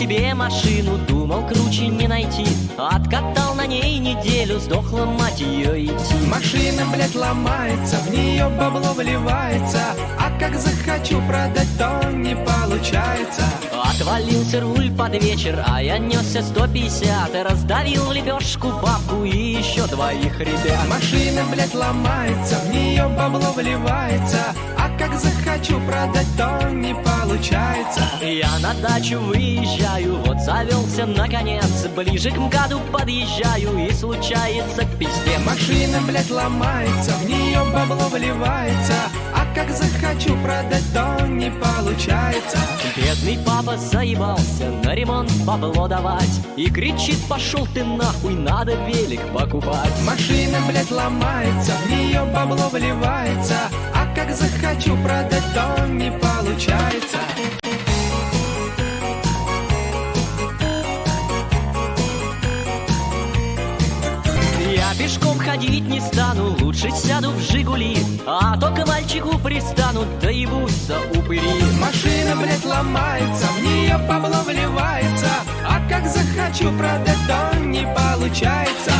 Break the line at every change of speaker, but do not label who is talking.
себе машину, думал круче не найти. Откатал на ней неделю, сдохла мать ее идти.
Машина, блядь, ломается, в нее бабло вливается. А как захочу продать, то не получается.
Отвалился руль под вечер, а я несся 150 И раздавил лепешку бабку и еще двоих ребят.
Машина, блядь, ломается, в нее бабло вливается. А как захочу продать, то не получается
Я на дачу выезжаю, вот завелся наконец. Ближе к МКАДу подъезжаю и случается пиздец
Машина, блядь, ломается, в нее бабло вливается. А как захочу продать, то не получается.
Бедный папа заебался на ремонт бабло давать. И кричит, пошел ты нахуй, надо велик покупать
Машина, блядь, ломается, в нее бабло вливается
Я пешком ходить не стану, лучше сяду в Жигули А то к мальчику пристану, да ебутся упыри.
Машина, блядь, ломается, в нее бабло вливается А как захочу продать, то не получается